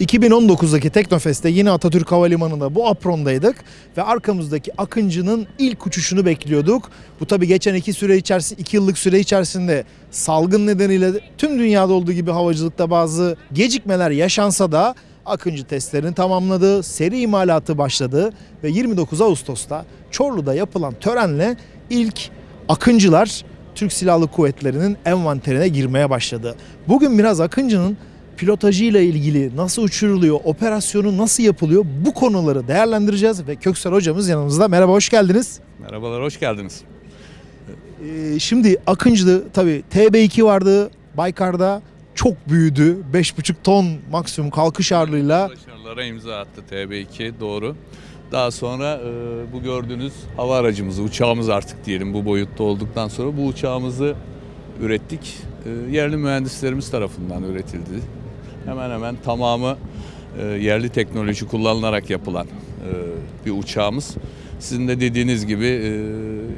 2019'daki Teknofest'te yine Atatürk Havalimanı'nda bu aprondaydık ve arkamızdaki Akıncı'nın ilk uçuşunu bekliyorduk. Bu tabi geçen iki süre içerisinde, iki yıllık süre içerisinde salgın nedeniyle tüm dünyada olduğu gibi havacılıkta bazı gecikmeler yaşansa da Akıncı testlerini tamamladı, seri imalatı başladı ve 29 Ağustos'ta Çorlu'da yapılan törenle ilk Akıncılar Türk Silahlı Kuvvetleri'nin envanterine girmeye başladı. Bugün biraz Akıncı'nın pilotajıyla ilgili nasıl uçuruluyor, operasyonu nasıl yapılıyor bu konuları değerlendireceğiz ve Köksal hocamız yanımızda. Merhaba hoş geldiniz. Merhabalar, hoş geldiniz. Ee, şimdi Akıncı'da tabii TB2 vardı Baykar'da çok büyüdü. 5,5 ton maksimum kalkış ağırlığıyla. Başarılara imza attı TB2, doğru. Daha sonra e, bu gördüğünüz hava aracımızı, uçağımız artık diyelim bu boyutta olduktan sonra bu uçağımızı ürettik. E, yerli mühendislerimiz tarafından üretildi. Hemen hemen tamamı e, yerli teknoloji kullanılarak yapılan e, bir uçağımız. Sizin de dediğiniz gibi e,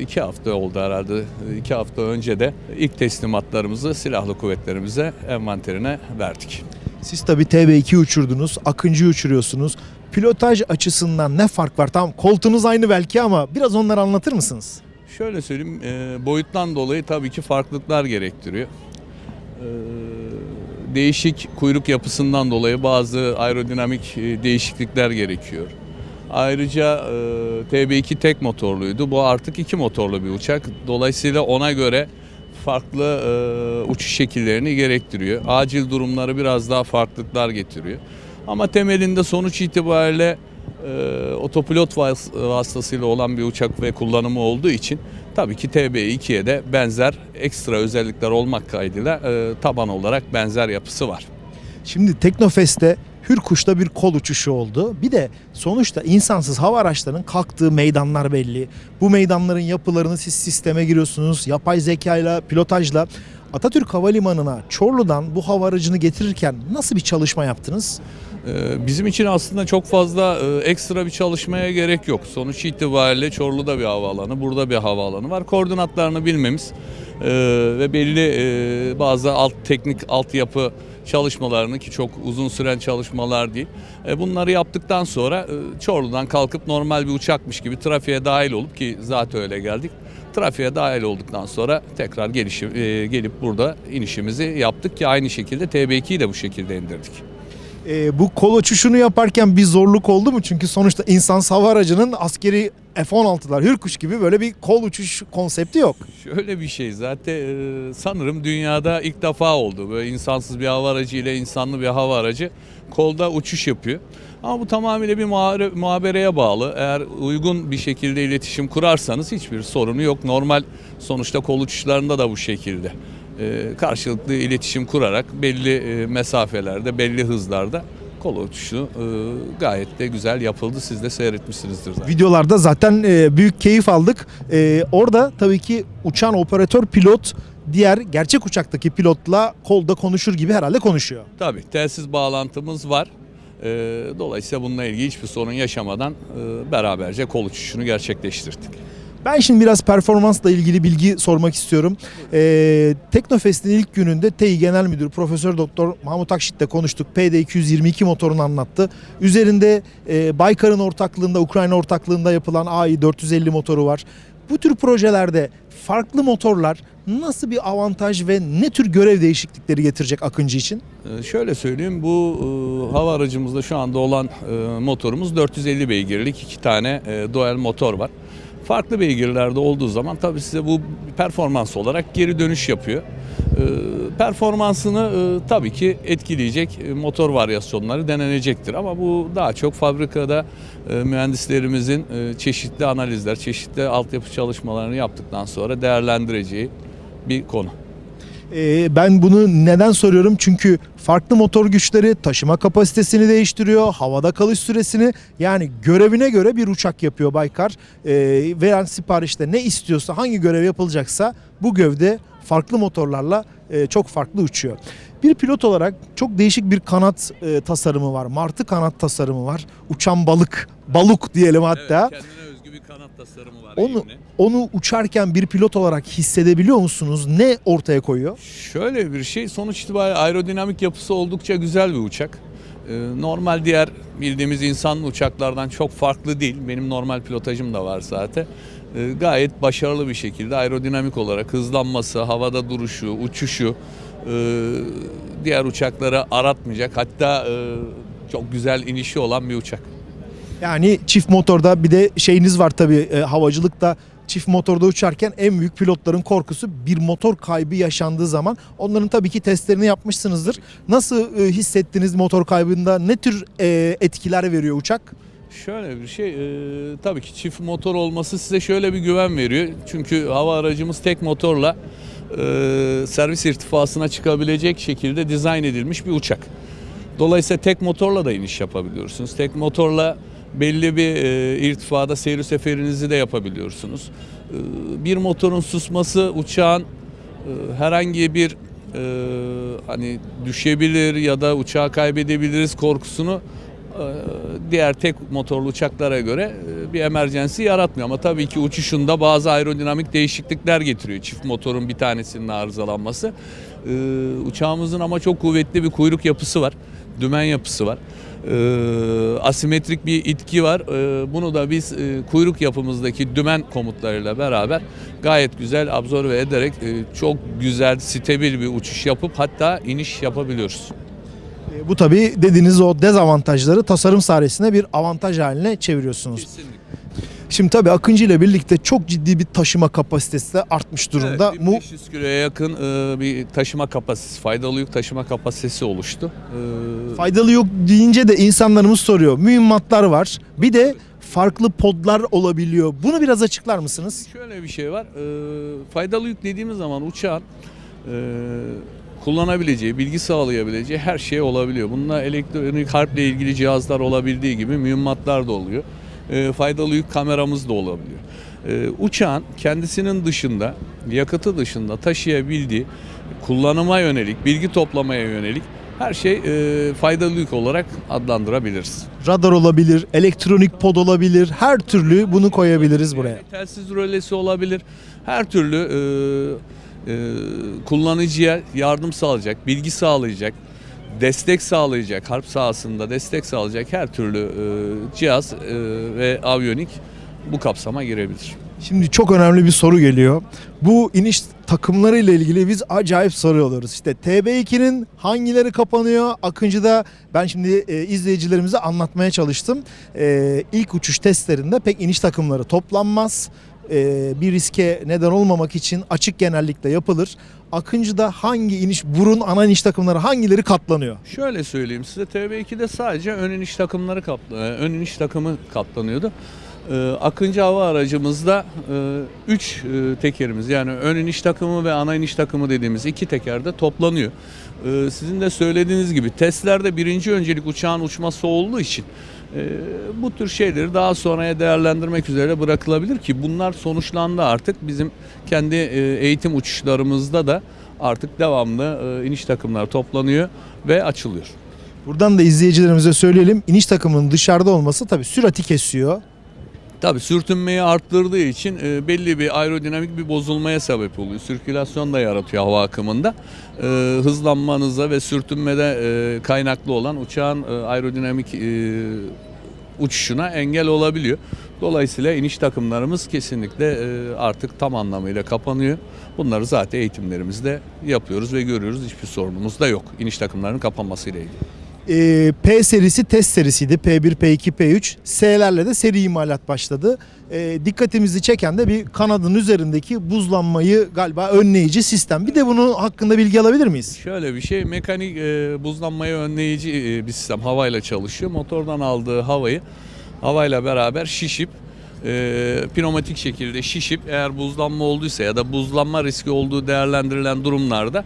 iki hafta oldu herhalde. İki hafta önce de ilk teslimatlarımızı silahlı kuvvetlerimize envanterine verdik. Siz tabii TB2 uçurdunuz, Akıncı'yı uçuruyorsunuz. Pilotaj açısından ne fark var? Tamam koltuğunuz aynı belki ama biraz onları anlatır mısınız? Şöyle söyleyeyim, e, boyuttan dolayı tabii ki farklılıklar gerektiriyor. E, değişik kuyruk yapısından dolayı bazı aerodinamik e, değişiklikler gerekiyor. Ayrıca e, TB2 tek motorluydu. Bu artık iki motorlu bir uçak. Dolayısıyla ona göre farklı e, uçuş şekillerini gerektiriyor. Acil durumları biraz daha farklılıklar getiriyor. Ama temelinde sonuç itibariyle e, otopilot vas- vasıtasıyla olan bir uçak ve kullanımı olduğu için tabii ki TB2'ye de benzer ekstra özellikler olmak kaydıyla e, taban olarak benzer yapısı var. Şimdi Teknofest'te Hürkuş'ta bir kol uçuşu oldu. Bir de sonuçta insansız hava araçlarının kalktığı meydanlar belli. Bu meydanların yapılarını siz sisteme giriyorsunuz. Yapay zekayla, pilotajla. Atatürk Havalimanı'na Çorlu'dan bu hava aracını getirirken nasıl bir çalışma yaptınız? Ee, Bizim için aslında çok fazla e, ekstra bir çalışmaya gerek yok. Sonuç itibariyle Çorlu'da bir havaalanı, burada bir havaalanı var. Koordinatlarını bilmemiz e, ve belli e, bazı alt teknik altyapı çalışmalarını ki çok uzun süren çalışmalar değil. Bunları yaptıktan sonra Çorlu'dan kalkıp normal bir uçakmış gibi trafiğe dahil olup ki zaten öyle geldik. Trafiğe dahil olduktan sonra tekrar gelişi, e, gelip burada inişimizi yaptık ki aynı şekilde TB2'yi de bu şekilde indirdik. Ee, bu kol uçuşunu yaparken bir zorluk oldu mu? Çünkü sonuçta insansız hava aracının askeri F-16'lar, Hürkuş gibi böyle bir kol uçuş konsepti yok. Şöyle bir şey zaten e, sanırım dünyada ilk defa oldu. Böyle insansız bir hava aracı ile insanlı bir hava aracı kolda uçuş yapıyor. Ama bu tamamıyla bir muhabereye bağlı. Eğer uygun bir şekilde iletişim kurarsanız hiçbir sorunu yok. Normal sonuçta kol uçuşlarında da bu şekilde. E, karşılıklı iletişim kurarak belli e, mesafelerde, belli hızlarda kol uçuşu e, gayet de güzel yapıldı. Siz de seyretmişsinizdir zaten. Videolarda zaten e, büyük keyif aldık. E, orada tabii ki uçan operatör pilot diğer gerçek uçaktaki pilotla kolda konuşur gibi herhalde konuşuyor. Tabii telsiz bağlantımız var. Dolayısıyla bununla ilgili hiçbir sorun yaşamadan e, beraberce kol uçuşunu gerçekleştirdik. Ben şimdi biraz performansla ilgili bilgi sormak istiyorum. Ee, Teknofest'in ilk gününde TEİ Genel Müdürü Profesör Doktor Mahmut Akşit'le konuştuk. PD222 motorunu anlattı. Üzerinde e, Baykar'ın ortaklığında, Ukrayna ortaklığında yapılan AI450 motoru var. Bu tür projelerde farklı motorlar nasıl bir avantaj ve ne tür görev değişiklikleri getirecek Akıncı için? Ee, şöyle söyleyeyim bu e, hava aracımızda şu anda olan e, motorumuz 450 beygirlik iki tane e, dual motor var. Farklı beygirlerde olduğu zaman tabii size bu performans olarak geri dönüş yapıyor. Ee, performansını e, tabii ki etkileyecek e, motor varyasyonları denenecektir. Ama bu daha çok fabrikada e, mühendislerimizin çeşitli analizler, çeşitli altyapı çalışmalarını yaptıktan sonra değerlendireceği bir konu. Ee, ben bunu neden soruyorum? Çünkü farklı motor güçleri taşıma kapasitesini değiştiriyor, havada kalış süresini yani görevine göre bir uçak yapıyor Baykar. Ee, veren siparişte ne istiyorsa, hangi görev yapılacaksa bu gövde farklı motorlarla e, çok farklı uçuyor. Bir pilot olarak çok değişik bir kanat e, tasarımı var. Martı kanat tasarımı var. Uçan balık, baluk diyelim hatta. kanat tasarımı var. Onu onu uçarken bir pilot olarak hissedebiliyor musunuz? Ne ortaya koyuyor? Şöyle bir şey sonuç itibariyle aerodinamik yapısı oldukça güzel bir uçak. E, normal diğer bildiğimiz insanlı uçaklardan çok farklı değil. Benim normal pilotajım da var zaten. E, gayet başarılı bir şekilde aerodinamik olarak hızlanması, havada duruşu, uçuşu e, diğer uçakları aratmayacak. Hatta e, çok güzel inişi olan bir uçak. Yani çift motorda bir de şeyiniz var tabii e, havacılıkta çift motorda uçarken en büyük pilotların korkusu bir motor kaybı yaşandığı zaman onların tabii ki testlerini yapmışsınızdır. Nasıl e, hissettiniz motor kaybında? Ne tür e, etkiler veriyor uçak? Şöyle bir şey, e, tabii ki çift motor olması size şöyle bir güven veriyor. Çünkü hava aracımız tek motorla e, servis irtifasına çıkabilecek şekilde dizayn edilmiş bir uçak. Dolayısıyla tek motorla da iniş yapabiliyorsunuz. Tek motorla belli bir e, irtifada seyir seferinizi de yapabiliyorsunuz. E, bir motorun susması uçağın e, herhangi bir e, hani düşebilir ya da uçağı kaybedebiliriz korkusunu e, diğer tek motorlu uçaklara göre e, bir emergency yaratmıyor. Ama tabii ki uçuşunda bazı aerodinamik değişiklikler getiriyor. Çift motorun bir tanesinin arızalanması. E, Uçağımızın ama çok kuvvetli bir kuyruk yapısı var. Dümen yapısı var. E, Asimetrik bir itki var. E, Bunu da biz e, kuyruk yapımızdaki dümen komutlarıyla beraber gayet güzel absorbe ederek e, çok güzel, stabil bir uçuş yapıp hatta iniş yapabiliyoruz. E, bu tabii dediğiniz o dezavantajları tasarım sayesinde bir avantaj haline çeviriyorsunuz. Kesinlikle. Şimdi tabii Akıncı ile birlikte çok ciddi bir taşıma kapasitesi de artmış durumda. Evet, Bu 1500 kiloya yakın e, bir taşıma kapasitesi, faydalı yük taşıma kapasitesi oluştu. E, faydalı yok deyince de insanlarımız soruyor. Mühimmatlar var. Bir de farklı podlar olabiliyor. Bunu biraz açıklar mısınız? Şöyle bir şey var. e, faydalı yük dediğimiz zaman uçağın e, kullanabileceği, bilgi sağlayabileceği her şey olabiliyor. Bununla elektronik harple ilgili cihazlar olabildiği gibi mühimmatlar da oluyor. E, faydalı yük kameramız da olabiliyor. E, uçağın kendisinin dışında, yakıtı dışında taşıyabildiği kullanıma yönelik, bilgi toplamaya yönelik her şey e, faydalı yük olarak adlandırabiliriz. Radar olabilir, elektronik pod olabilir. Her türlü bunu koyabiliriz buraya. Telsiz rölesi olabilir. Her türlü e, e, kullanıcıya yardım sağlayacak, bilgi sağlayacak, destek sağlayacak, harp sahasında destek sağlayacak her türlü e, cihaz e, ve aviyonik bu kapsama girebilir. Şimdi çok önemli bir soru geliyor. Bu iniş takımları ile ilgili biz acayip soruyoruz. İşte TB2'nin hangileri kapanıyor? Akıncı'da ben şimdi e, izleyicilerimize anlatmaya çalıştım. E, ilk uçuş testlerinde pek iniş takımları toplanmaz. E, bir riske neden olmamak için açık genellikle yapılır. Akıncı'da hangi iniş, burun ana iniş takımları hangileri katlanıyor? Şöyle söyleyeyim size TB2'de sadece ön iniş takımları kapla, e, ön iniş takımı kaplanıyordu. Ee, Akıncı hava aracımızda 3 tekerimiz yani ön iniş takımı ve ana iniş takımı dediğimiz iki tekerde toplanıyor. Ee, Sizin de söylediğiniz gibi testlerde birinci öncelik uçağın uçması olduğu için e, bu tür şeyleri daha sonraya değerlendirmek üzere bırakılabilir ki bunlar sonuçlandı artık bizim kendi e, eğitim uçuşlarımızda da artık devamlı e, iniş takımlar toplanıyor ve açılıyor. Buradan da izleyicilerimize söyleyelim. İniş takımının dışarıda olması tabii sürati kesiyor. Tabii sürtünmeyi arttırdığı için e, belli bir aerodinamik bir bozulmaya sebep oluyor. Sirkülasyon da yaratıyor hava akımında. E, hızlanmanıza ve sürtünmede e, kaynaklı olan uçağın e, aerodinamik e, uçuşuna engel olabiliyor. Dolayısıyla iniş takımlarımız kesinlikle e, artık tam anlamıyla kapanıyor. Bunları zaten eğitimlerimizde yapıyoruz ve görüyoruz. Hiçbir sorunumuz da yok iniş takımlarının kapanmasıyla ilgili. Ee, P serisi test serisiydi. P1, P2, P3. S'lerle de seri imalat başladı. Ee, dikkatimizi çeken de bir kanadın üzerindeki buzlanmayı galiba önleyici sistem. Bir de bunun hakkında bilgi alabilir miyiz? Şöyle bir şey mekanik e, buzlanmayı önleyici e, bir sistem havayla çalışıyor. Motordan aldığı havayı havayla beraber şişip e, pneumatik şekilde şişip eğer buzlanma olduysa ya da buzlanma riski olduğu değerlendirilen durumlarda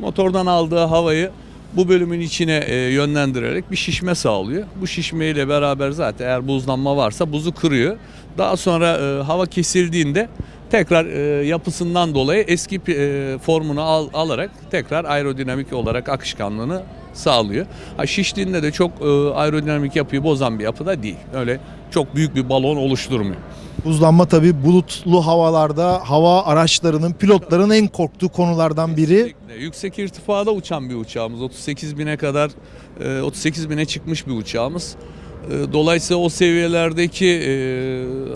motordan aldığı havayı bu bölümün içine e, yönlendirerek bir şişme sağlıyor. Bu şişmeyle beraber zaten eğer buzlanma varsa buzu kırıyor. Daha sonra e, hava kesildiğinde tekrar e, yapısından dolayı eski e, formunu al- alarak tekrar aerodinamik olarak akışkanlığını sağlıyor. Ha, şiştiğinde de çok e, aerodinamik yapıyı bozan bir yapıda değil. Öyle çok büyük bir balon oluşturmuyor. Buzlanma tabii bulutlu havalarda hava araçlarının, pilotların en korktuğu konulardan biri. Kesinlikle. Yüksek irtifada uçan bir uçağımız. 38 bine kadar, e, 38 bine çıkmış bir uçağımız. E, Dolayısıyla o seviyelerdeki e,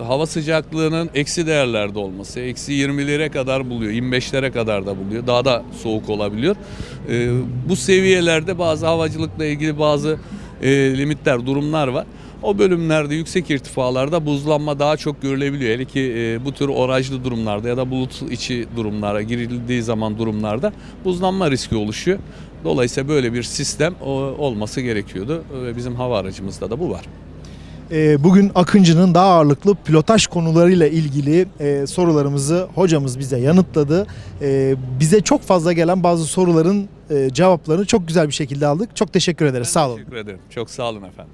hava sıcaklığının eksi değerlerde olması, eksi 20'lere kadar buluyor, 25'lere kadar da buluyor. Daha da soğuk olabiliyor. E, Bu seviyelerde bazı havacılıkla ilgili bazı e, limitler, durumlar var. O bölümlerde yüksek irtifalarda buzlanma daha çok görülebiliyor. Hele ki e, bu tür orajlı durumlarda ya da bulut içi durumlara girildiği zaman durumlarda buzlanma riski oluşuyor. Dolayısıyla böyle bir sistem o, olması gerekiyordu ve bizim hava aracımızda da bu var. Ee, Bugün Akıncı'nın daha ağırlıklı pilotaj konularıyla ilgili e, sorularımızı hocamız bize yanıtladı. E, Bize çok fazla gelen bazı soruların e, cevaplarını çok güzel bir şekilde aldık. Çok teşekkür ederiz. Sağ olun. Teşekkür ederim. Çok sağ olun efendim.